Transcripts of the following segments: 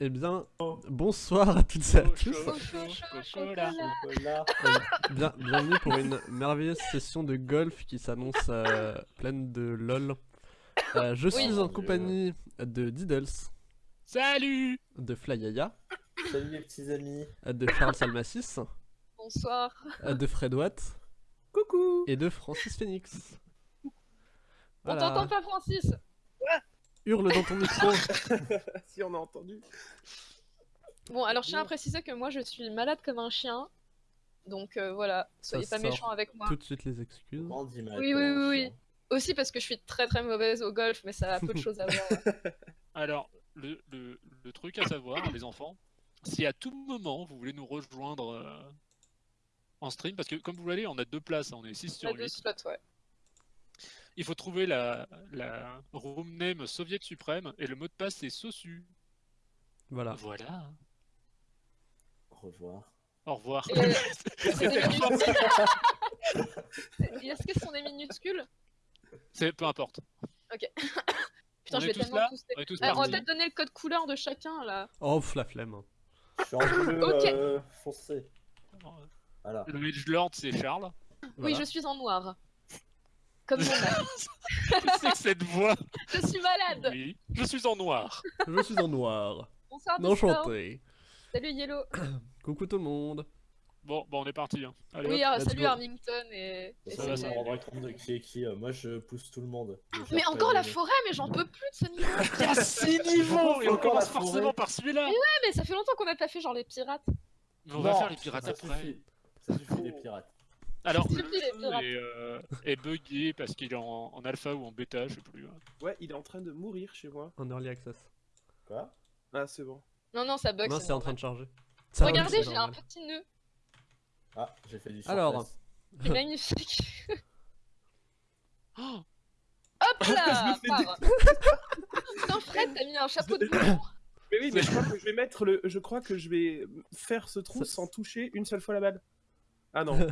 Eh bien, bonsoir à toutes et à tous. Bien, bienvenue pour une merveilleuse session de golf qui s'annonce euh, pleine de lol. Euh, je suis Oui. en compagnie de Diddles, Salut de Flyaya, Salut les petits amis. de Charles Salmassis, Bonsoir. de Fred Watt Coucou et de Francis Phoenix. On Voilà. t'entend pas, Francis Hurle dans ton micro. Si on a entendu. Bon, alors je tiens à préciser que moi je suis malade comme un chien. Donc euh, voilà, soyez Ça pas sort méchants avec moi. Tout de suite les excuses. Oui, oui, oui, oui. Aussi parce que je suis très très mauvaise au golf, mais ça a peu de choses à voir. Alors, le, le- le truc à savoir, les enfants, si à tout moment vous voulez nous rejoindre euh, en stream, parce que comme vous voyez, on a deux places, hein, on est 6 Il y a sur deux 8, slots, ouais. Il faut trouver la, la room name Soviet Suprême et le mot de passe c'est SOSU. Voilà. Voilà. Au revoir. Au revoir. Euh, Est-ce que sont des minuscules? C'est peu importe. Putain, On je est vais tous tellement là pousser. On est tous Euh, on va peut-être donner le code couleur de chacun là. Oh, la flemme. Je suis en bleu Ok. euh, foncé. Voilà. Le Mage Lord c'est Charles. Oui, je suis en noir. Comme c'est que cette voix Je suis malade. Oui, je suis en noir. Je suis en noir. Bonsoir. Enchanté. Salut Yellow. Coucou tout le monde. Bon, bon on est parti. hein. Allez, Oui, hop. salut go. Armington et. et Ça va, ça me rendra compte de qui est qui. euh, Moi, je pousse tout le monde. Vais Mais encore la forêt, mais j'en peux plus de ce niveau. Il y a 6 niveaux et on commence forcément par celui-là. Ouais, mais ça fait longtemps qu'on n'a pas fait genre les pirates. Mais on va faire les pirates ça après. suffit. Ça suffit, les pirates. Alors, le jeu est, euh, est buggé parce qu'il est en, en alpha ou en bêta, je sais plus. hein. Ouais, il est en train de mourir chez moi. En early access. Quoi? Ah, c'est bon. Non, non, ça bug. Non, c'est en train de charger. Ça Regardez, j'ai un petit nœud. Ah, j'ai fait du Alors. surplace. C'est magnifique. Oh, Hop là Je me fais part. Putain, Fred, t'as mis un chapeau de bouton. Mais oui, mais je crois que je vais mettre le. Je crois que je vais faire ce trou Ça- sans toucher une seule fois la balle. Ah non.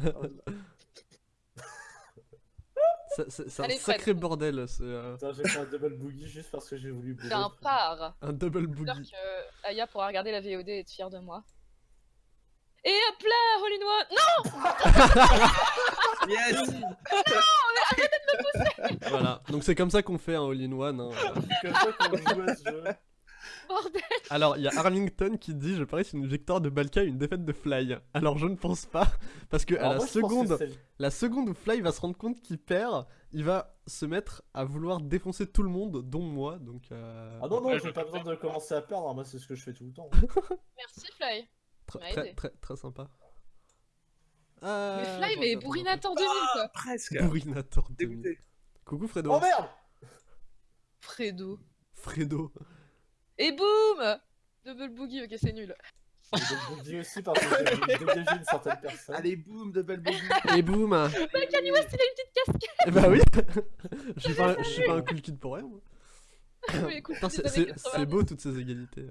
C'est- un Allez, Fred. sacré bordel, c'est euh, Putain, j'ai fait un double boogie juste parce que j'ai voulu bouger. C'est un par. un double J'espère boogie. que Aya pourra regarder la VOD et être fière de moi. Et hop là, All in One Non yes Voilà, donc c'est comme ça qu'on fait un all-in-one. hein. C'est comme ça qu'on joue à ce jeu. Bordel Alors, il y a Arlington qui dit Je parie c'est une victoire de Balka et une défaite de Fly. Alors, je ne pense pas, parce que à la, moi, seconde, la seconde où Fly va se rendre compte qu'il perd, il va se mettre à vouloir défoncer tout le monde, dont moi. Donc, euh, Ah non, non, Ouais, j'ai pas besoin de commencer à perdre. Moi, c'est ce que je fais tout le temps. Merci Fly. très, très, très, très sympa. Ah, Mais Fly, bon, mais attends, Bourrinator 2000 quoi Presque attends. Bourrinator 2000. Dégoûté. Coucou Fredo. Oh merde Fredo. Fredo. Et boum Double boogie, ok, c'est nul. Double boogie aussi parce que j'ai dégager une certaine personne. Allez, boum, double boogie. Et boum Kanye West, il a une petite casquette Eh bah oui Je suis pas, un- je suis pas un cool kid pour rien, moi. C'est- années c'est 90. c'est beau toutes ces égalités.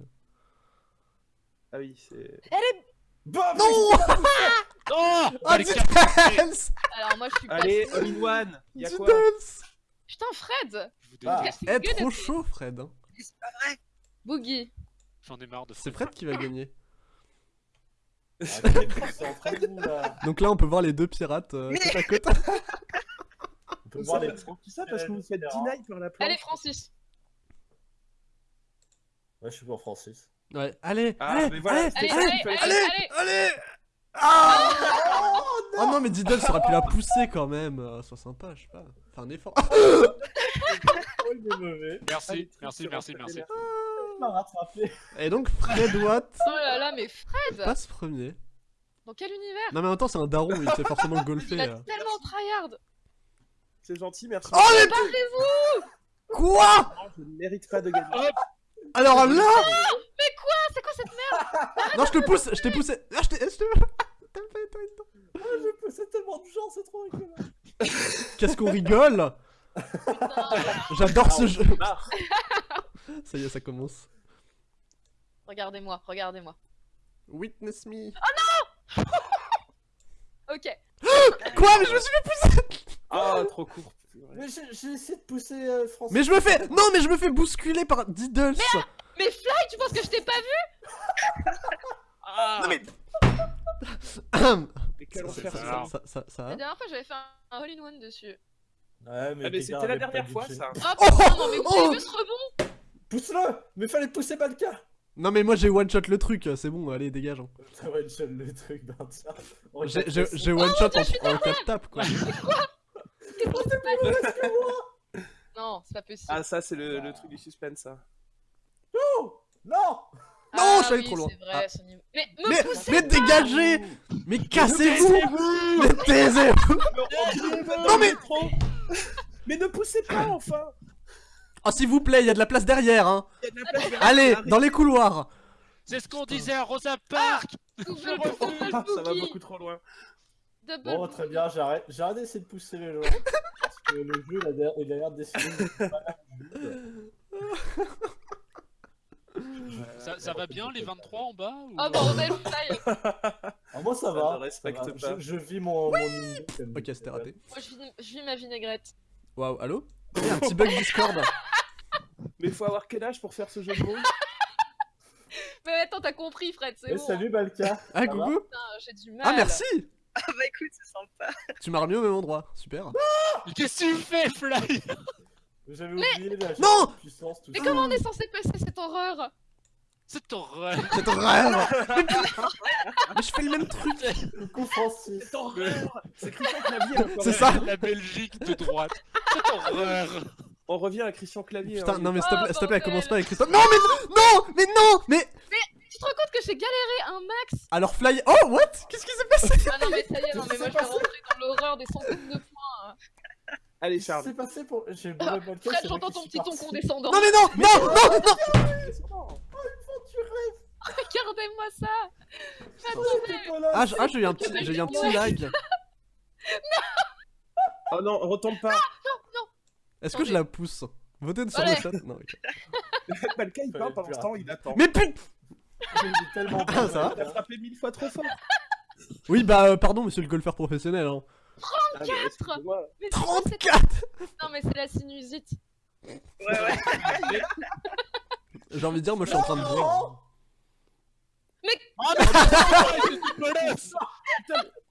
Ah oui, c'est. Bam Non Oh Oh, Allez, casse- Alors moi je suis pas... Allez, all in one Y'a quoi Putain Fred Je vous Ah. C'est Eh, trop chaud, Fred. hein. Boogie. J'en ai marre de C'est Fred qui va gagner. Ah. Donc là, on peut voir les deux pirates euh, côte à côte. On peut voir les Tout ça parce que vous faites deny par la planche. Allez Francis. Ouais, je suis pour Francis. Ouais, allez, Ah, allez, mais voilà, allez, Allez, ça allez, allez, fallait allez, allez, Ah Oh non, mais Diddles aurait pu la pousser quand même. euh, Sois sympa, je sais pas. Fais un effort. Oh. Merci, merci, merci, merci. Papier. Il m'a rattrapé. Et donc, Fred Watt Oh là là, mais Fred passe premier. Dans quel univers Non, mais en même temps, c'est un daron, il sait forcément Il golfer. a euh. tellement tryhard C'est gentil, merci. Oh, les Barrez-vous Quoi Je ne mérite pas de gagner. Hop Alors là Ah, c'est quoi cette merde? Non, je te pousse, je t'ai poussé. Ah, je t'ai. Ah, je c'est tellement de gens, c'est trop rigolo. Qu'est-ce qu'on rigole? J'adore ce jeu. Ça y est, ça commence. Regardez-moi, regardez-moi. Witness me. Ok. Quoi Mais je me suis fait pousser Ah, trop court. Mais j'ai essayé de pousser euh, Francis. Mais je me fais. Non, mais je me fais bousculer par Diddles Mais Fly, tu penses que je t'ai pas vu? Ah Non, mais- Mais quel Ça, enfer ça, ça. ça, ça, ça La dernière fois, j'avais fait un, all-in-one dessus. Ouais, mais, Ah, mais c'était la dernière de fois ça. Oh putain, non mais vous Oh avez vu ce rebond Pousse-le Mais fallait pousser Balka Non mais moi j'ai one shot le truc, c'est bon, allez dégage. hein. Va être le truc, ben tiens. On J'ai j'ai- ça. j'ai one shot en, en 4 tapes quoi. Qu'est-ce qui se passe Non, c'est pas possible. Ah ça c'est le, le truc du suspense ça. Oh Non Non, Ah je suis allé oui, trop loin. C'est vrai, Ah. ce niveau. Mais me Mais, poussez mais pas dégagez Mais cassez-vous Mais taisez-vous non mais- Mais ne poussez pas enfin Oh s'il vous plaît, il y a de la place derrière hein y a de la place derrière. Allez, dans les couloirs C'est ce qu'on disait à Rosa Park Ah, Ça va beaucoup trop loin. Double Bon, très bien, j'arrête j'arrête d'essayer de pousser les gens. Parce que le jeu, il a l'air- il a l'air de ça, ça va bien les 23 en bas ou... Oh bordel, fly Ah, moi, ça va. respecte ça va. pas. Je, je vis mon, comme Ok, c'était raté. Moi je vis, je vis ma vinaigrette. Waouh, allô? Il y a un petit bug Discord. Mais faut avoir quel âge pour faire ce jeu de mots Mais attends, t'as compris Fred, c'est Eh, bon. salut Balka. Ah coucou j'ai du mal. Ah merci Ah bah écoute, c'est sympa. Tu m'as remis au même endroit, super. Mais Qu'est-ce que tu fais, Fly J'avais oublié la Non puissance, tout Mais ça. comment on est censé passer cette horreur? C'est horreur C'est horreur mais, mais je fais le même truc Coucou Francis. C'est horreur C'est Christian Clavier encore. C'est ça La Belgique de droite. C'est horreur On revient à Christian Clavier. Putain, hein. non mais s'il te plaît, plaît, bordel. commence pas avec Christophe. Non mais non Mais non Mais Tu te rends compte que j'ai galéré un max Alors Fly... Oh, what? Qu'est-ce qui s'est passé? Ah non mais ça y est, non mais moi je vais rentrer dans l'horreur des centaines de points. hein. Allez Charles. s'est passé pour. J'ai le Ah. Fred, c'est j'entends ton petit ton condescendant. Non mais non Non Non non Regardez-moi ça T'es pas là, Ah, ah, j'ai eu un petit, j'ai eu un petit lag. Oh non, retombe pas. Est-ce que je la pousse? Votez sur le chat. Non, ok. Balka il parle pendant ce temps, il attend. Mais putain J'ai tellement Ah, ça va? Il a frappé mille fois trop fort. Oui, bah, euh, pardon, monsieur le golfeur professionnel. Hein. Ah, mais excuse-moi. Mais c'est quoi cette- 34 Non mais c'est la sinusite. Ouais, ouais. J'ai envie de dire, moi, je suis en train de boire. Oh non, c'est dégueulasse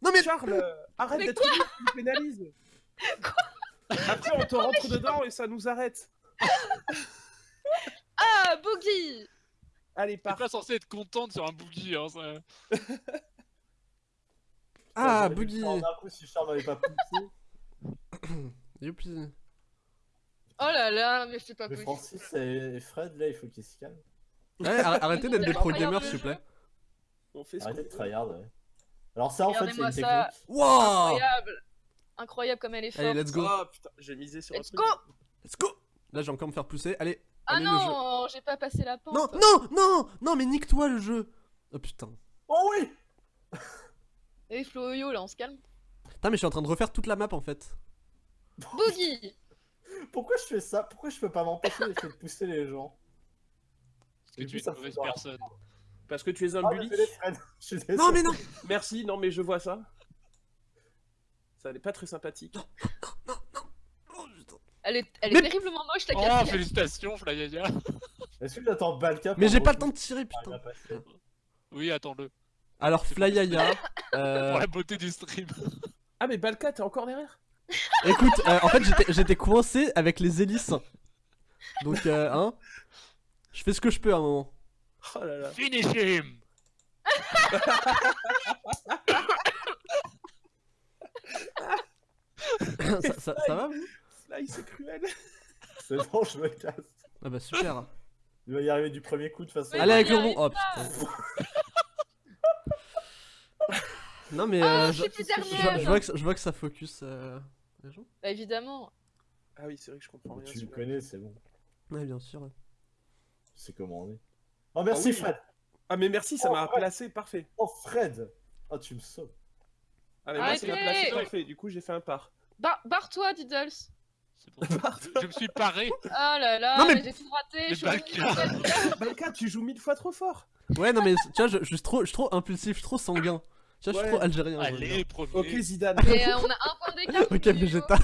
Non, mais. Charles, euh, arrête Mais d'être tu pénalises. Après on te rentre dedans et ça nous arrête. Ah, Boogie Allez, T'es pars. pas censé être contente sur un boogie, hein, ça... Ah, le Boogie. D'un coup, si Charles m'avait pas poussé. Youpi. Oh là là, mais c'est pas Mais possible. Francis et Fred, là, il faut qu'ils se calment. Ouais, arr- arrêtez d'être des pro gamers, s'il vous plaît. On fait ce Arrêtez qu'on de tryhard, ouais. Alors, ça, en fait, c'est une ça. technique. Wow Incroyable Incroyable comme elle est forte. Allez, let's go. Oh putain, j'ai misé sur un Let's truc. go Let's go Là, j'ai encore me faire pousser. Allez. Ah allez, non, j'ai pas passé la pente. Non, non, non, non, mais nique-toi le jeu. Oh putain. Oh oui Et Flo-Yo, là, on se calme. Putain, mais je suis en train de refaire toute la map en fait. Boogie Pourquoi je fais ça? Pourquoi je peux pas m'empêcher de pousser les gens? Parce que tu es une mauvaise personne. Parce que tu es un Ah, bully. désolé, Fred. Je suis désolé. Non, mais non Merci, non mais je vois ça. Ça n'est pas très sympathique. Elle est, elle est Mais- terriblement moche, ta Oh, félicitations, Flyaya Est-ce que j'attends Balka Mais pour j'ai pas le temps de tirer, Ah, putain. passer. Oui, attends-le. Alors, Flyaya. Pour Euh, la beauté du stream. Ah mais Balka, t'es encore derrière? Écoute, euh, en fait, j'étais- j'étais coincé avec les hélices. Donc, euh, hein. Je fais ce que je peux à un moment. Oh là là. Finish him ça, ça- ça va, vous? Sly, c'est cruel. C'est bon, je me casse. Ah bah, super. Il va y arriver du premier coup de toute façon. Mais Allez, non, avec le rebond. Oh putain. Non, mais Ah, euh, je plus vois- dernière. je vois que, je vois que ça focus euh, les gens. Bah évidemment. Ah oui, c'est vrai que je comprends rien. Tu me celui-là. connais, c'est bon. Ouais, bien sûr. Tu sais comment on est. Oh, merci Ah oui. Fred. Ah mais merci, ça Oh, m'a placé, parfait. Oh, Fred. Oh, tu me sauves. Ah mais moi, Arrêtez placé, parfait. Du coup, j'ai fait un par. Bar- Barre-toi, Diddles. C'est bon. je, je me suis paré. Oh là là, Non, mais- mais, j'ai tout raté. Mais je suis Balka. revenue. Balka, tu joues mille fois trop fort. Ouais, non, mais tu vois, je, je suis trop, je suis trop impulsif, je suis trop sanguin. Tu vois, je suis trop algérien. Allez, premier. Ok, Zidane. Mais euh, on a un point d'écart. Ok. Vegeta.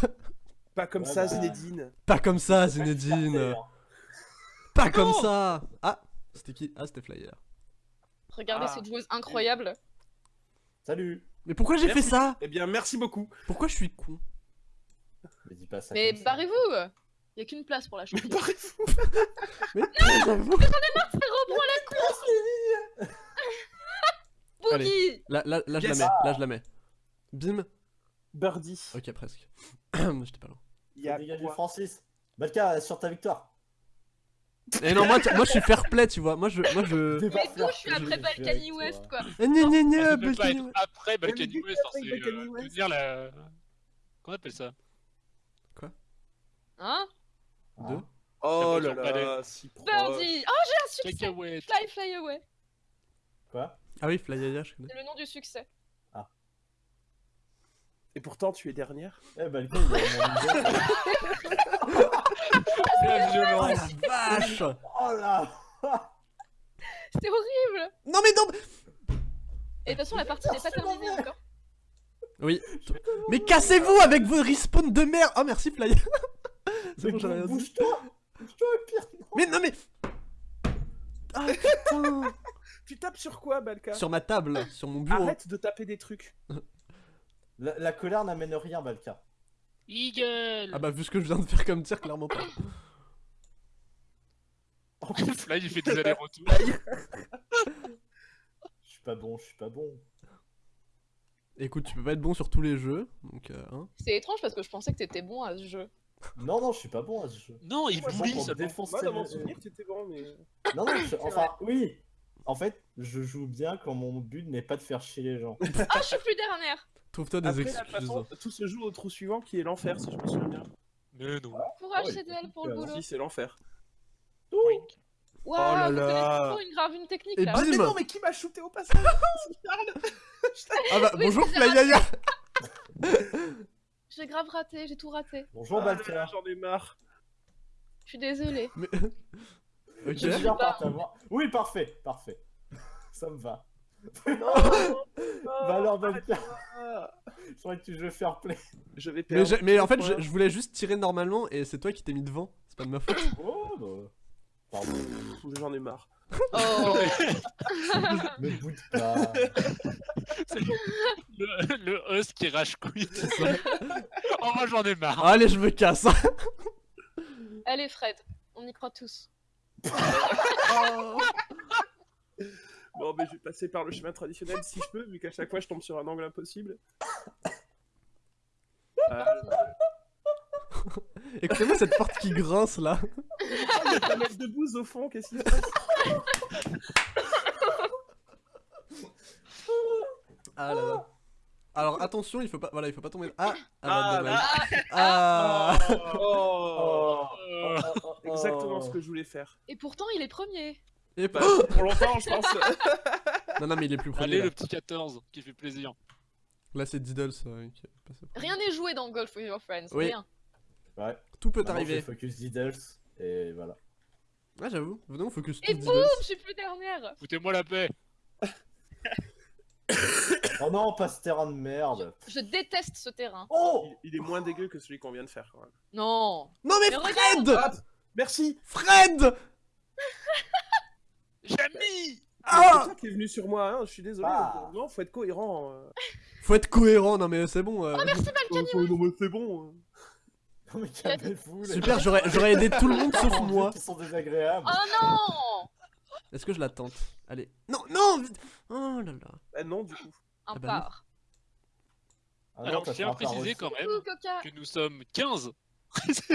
Pas comme Ouais, ça, bah. Zinedine. Pas comme ça, C'est pas Zinedine. hein. Pas comme ça. Ah, C'était qui? Ah, c'était Flyer. Regardez Ah. cette joueuse incroyable. Salut Mais pourquoi j'ai fait ça Eh bien, merci beaucoup. Pourquoi je suis con Mais dis pas ça Mais barrez-vous Y a qu'une place pour la Mais championne. barrez-vous. Mais j'avoue. Boogie Là, là, là je la mets, là je la mets. Bim. Birdie. Ok, presque. J'étais pas loin. Il y a Dégagez quoi Francis. Balka, sur ta victoire. Et non, moi, moi je suis fair play, tu vois. Moi je. Moi je. Mais fair je suis après je Balkany. West, quoi. Ah, gna, Ça peut pas Balkany être West. après Balkany West, après c'est euh, tenir la... Qu'on appelle ça? Hein? Deux. Oh Ça là peut être là, si proche. Birdie Oh, j'ai un succès Fly, fly away Quoi? Ah oui, Flyaya, je connais. C'est le nom du succès. Et pourtant, tu es dernière. Eh Balka, il. La Oh violence la vache Oh là C'était horrible Non mais non Et de toute façon, la partie n'est pas terminée encore. Oui. Mais cassez-vous avec vos respawns de merde Oh merci Flyer C'est Mais bon, j'avais rien dit. Bouge-toi Bouge-toi, pire Mais non mais Ah putain Tu tapes sur quoi, Balka? Sur ma table, sur mon bureau. Arrête de taper des trucs. la, la colère n'amène rien, Balka. Eagle Ah bah vu ce que je viens de faire comme tir, clairement pas. Fly, il fait des allers-retours. Je suis pas bon, je suis pas bon. Écoute, tu peux pas être bon sur tous les jeux, donc euh, hein. C'est étrange parce que je pensais que t'étais bon à ce jeu. Non, non, je suis pas bon à ce jeu. Non, il Moi, bully seulement. défoncer Moi, dans mon souvenir, tu étais bon, mais. Non, non, je- enfin, oui. En fait, je joue bien quand mon but n'est pas de faire chier les gens. Ah, je suis plus dernière Trouve-toi des Après, excuses. façon, tout se joue au trou suivant qui est l'enfer, si je me souviens bien. Mais non. Courage, Ouais, CDL, pour le euh, boulot. Si, c'est l'enfer. Wink. Waouh, Oh là vous là. connaissez trop une grave une technique Et là. bim Mais non, mais qui m'a shooté au passage? C'est Charles? Ah bah Oui, bonjour c'est Flyaya J'ai grave raté, j'ai tout raté. Bonjour, Ah J'en ai marre. Je suis désolée. Mais... Je ok. viens par ta voix. Oui, parfait, parfait. Ça me va. Bah alors, Balka, Ah, je croyais que tu jouais fair play. Je vais Mais, perdre. j'ai- mais en fait, je, voulais juste tirer normalement et c'est toi qui t'es mis devant. C'est pas de ma faute. Oh, bah. Pardon. J'en ai marre. Oh Me boude pas. C'est le, le host qui rage quit. oh, moi j'en ai marre. Allez, je me casse. Allez, Fred, on y croit tous. Mais je vais passer par le chemin traditionnel si je peux, vu qu'à chaque fois je tombe sur un angle impossible. Euh, Écoutez-moi cette porte qui grince là. il y a pas mal de bouse au fond, qu'est-ce qui se passe? Ah là là. Alors attention, il faut pas, voilà, il faut pas tomber. Ah, ah, Ah, bah. Ah, Ah. Oh, Euh, Exactement ce que je voulais faire. et pourtant, il est premier. Et Bah, pas- pour longtemps, je pense. Non, non, mais il est plus premier. Allez, là. le petit 14 qui fait plaisir. Là, c'est Diddles euh, qui est passé. Rien n'est joué dans Golf with Your Friends. Oui. Rien. Ouais. Tout peut Maintenant, arriver. focus Diddles. Et voilà. Ah, j'avoue. Venez, on focus Et boum, je suis plus dernière. Foutez-moi la paix. Oh non, pas ce terrain de merde. Je déteste ce terrain. Oh Il, il est moins dégueu que celui qu'on vient de faire quand même. Non. Non, mais Mais Fred Merci Fred Jamy Ah C'est toi qui est venu sur moi, hein, je suis désolé. Ah. Non, faut être cohérent. euh. Faut être cohérent, non, mais c'est bon. euh. Oh, non, mais c'est bon. hein. Non, mais calmez-vous. les Super, j'aurais j'aurais aidé tout le monde sauf moi. Qui sont désagréables. Oh non Est-ce que je la tente? Allez. Non, non. Oh là là. Bah non, du coup. Un Ah bah part. Ah Alors, je tiens à préciser quand même que nous sommes 15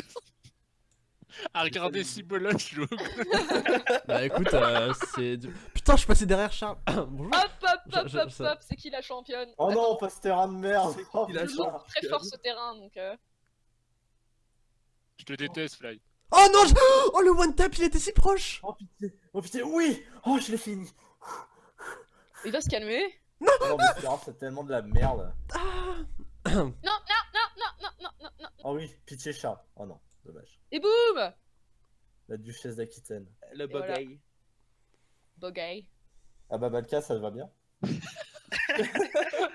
à regarder Cibola jouer. Bah écoute, euh, c'est. du- Putain, je suis passé derrière Charles. Bonjour. Hop, hop, hop, hop, ça- hop, c'est qui la championne Oh Attends, non, pas ce terrain de merde. C'est qui Oh, la putain. chance très fort ce terrain, donc... euh, Je te déteste, Fly. Oh non je- Oh le one tap, il était si proche Oh pitié. Oh pitié, oui Oh, je l'ai fini. Il va se calmer. Oh, non, mais c'est tellement de la merde. Ah. Non, non, non, non, non, non, non, non. Oh oui, pitié chat. Oh non, dommage. Et boum La duchesse d'Aquitaine. Le voilà. bugay. Bogey. Ah bah Balka, ça te va bien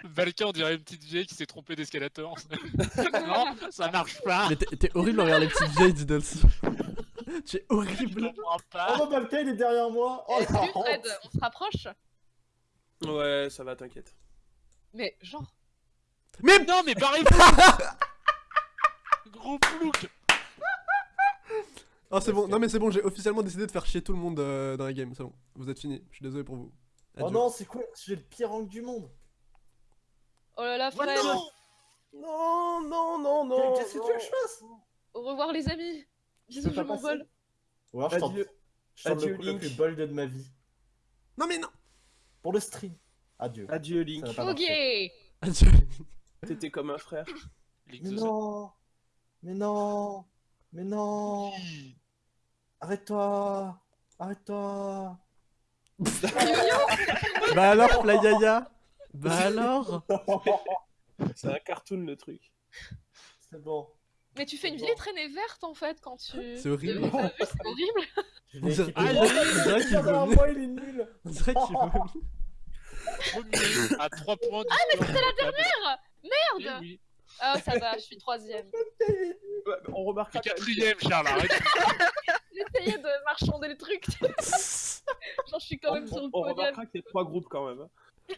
Valka, on dirait une petite vieille qui s'est trompée d'escalator. non, ça marche pas. Mais t'es horrible envers les petites vieilles Diddles. Tu es Je horrible. Oh Balka, il est derrière moi. Oh la salut Fred, on se rapproche? Ouais, ça va, t'inquiète. Mais genre, Mais Non, mais barrez-vous Gros plouc Oh c'est bon, non mais c'est bon, j'ai officiellement décidé de faire chier tout le monde euh, dans la game, c'est bon. Vous êtes finis, je suis désolé pour vous. Oh non, c'est quoi? J'ai le pire angle du monde. oh là là Fred non Non, non, non, non. Qu'est-ce que tu veux que je fasse? Au revoir les amis Bisous, je m'envole Ou alors je tente, Adieu. je tente Adieu, le coup le Link. plus bold de ma vie. Non mais non Pour le stream. Adieu. Adieu, Link. Ok Adieu. T'étais comme un frère. Link Mais non Mais non Mais non. Arrête-toi Arrête-toi Bah alors, Playaya Bah alors C'est un cartoon le truc. C'est bon. Mais tu fais une Bon. vieille traînée verte en fait quand tu... C'est horrible. C'est horrible On dirait- équipé. On dirait qu'il est nul On dirait qu'il vomit. À 3 points du Ah, mais c'était la dernière Merde oui. Ah ça va, je suis troisième. On remarquera quand même quatrième, Charles, arrête J'essayais de marchander le truc. Genre je suis quand même sur le On, on podium. remarquera qu'il y a trois groupes quand même. hein.